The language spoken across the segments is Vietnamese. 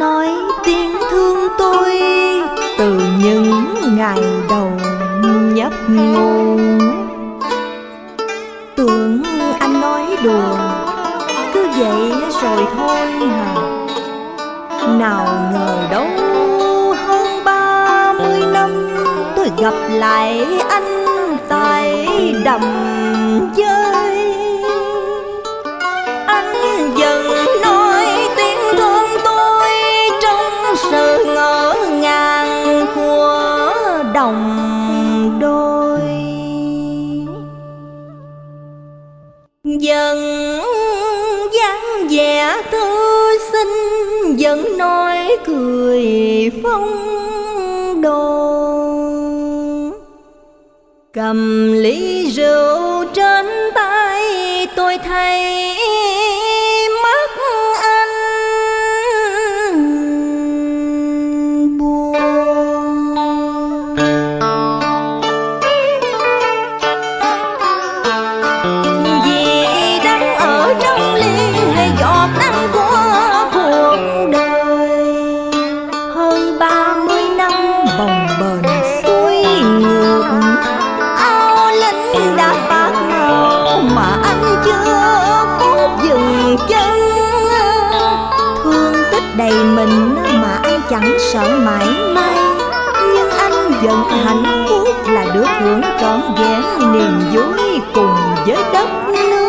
nói tiếng thương tôi từ những ngày đầu nhấp ngô tưởng anh nói đùa, cứ vậy rồi thôi hả nào ngờ đâu hơn ba mươi năm, tôi gặp lại anh tại đầm dáng vẻ thư sinh vẫn nói cười phong đồ cầm ly rượu trên tay, tôi thấy chẳng sợ mãi may nhưng anh vẫn hạnh phúc là được hưởng trọn vẹn niềm vui cùng với đất nước.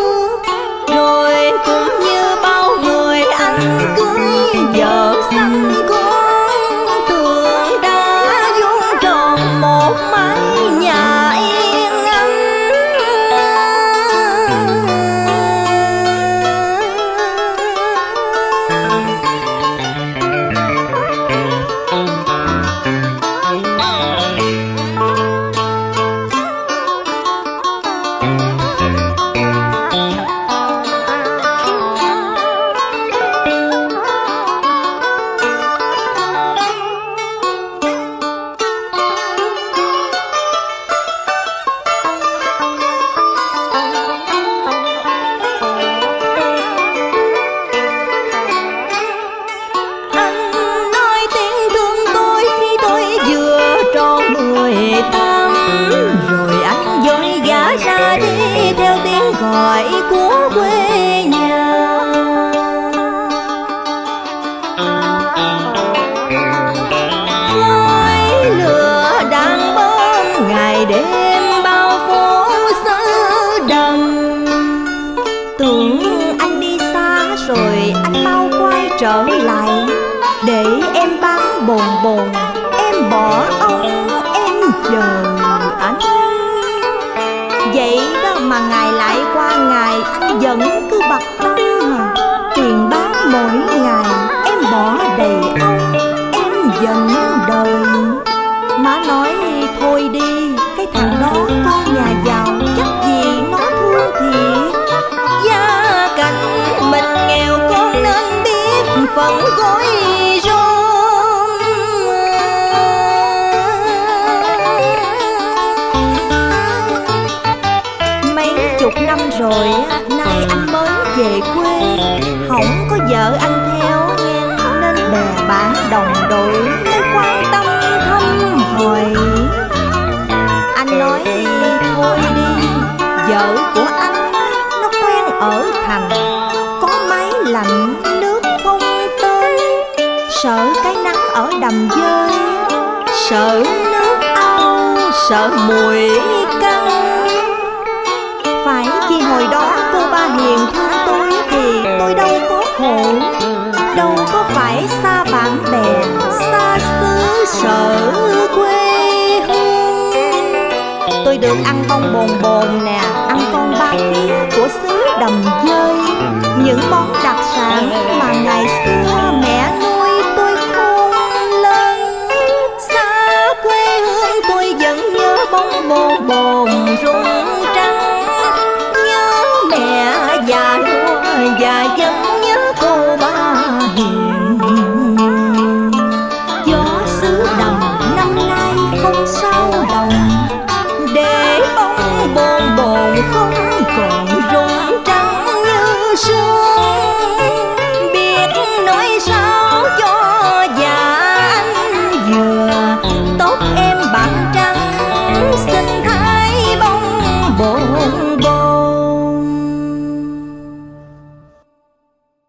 Bồn. Em bỏ ông em chờ anh Vậy đó mà ngày lại qua ngày, Anh vẫn cứ bật rồi á, nay anh mới về quê. Không có vợ anh theo Nên bè bạn đồng đội mới quan tâm thăm hỏi Anh nói thôi đi Vợ của anh nó quen ở thành. Có máy lạnh nước không tên. Sợ cái nắng ở đầm dơi Sợ nước ao Sợ mùi hồi đó cô ba hiền thương tôi Thì tôi đâu có khổ. Đâu có phải xa bạn bè, Xa xứ sở quê hương. Tôi được ăn bông bồn bồn nè, Ăn con ba khía của xứ đầm dơi. Những món đặc sản mà ngày xưa mẹ nuôi tôi khôn lớn. Xa quê hương tôi vẫn nhớ bông bồn bồn. 风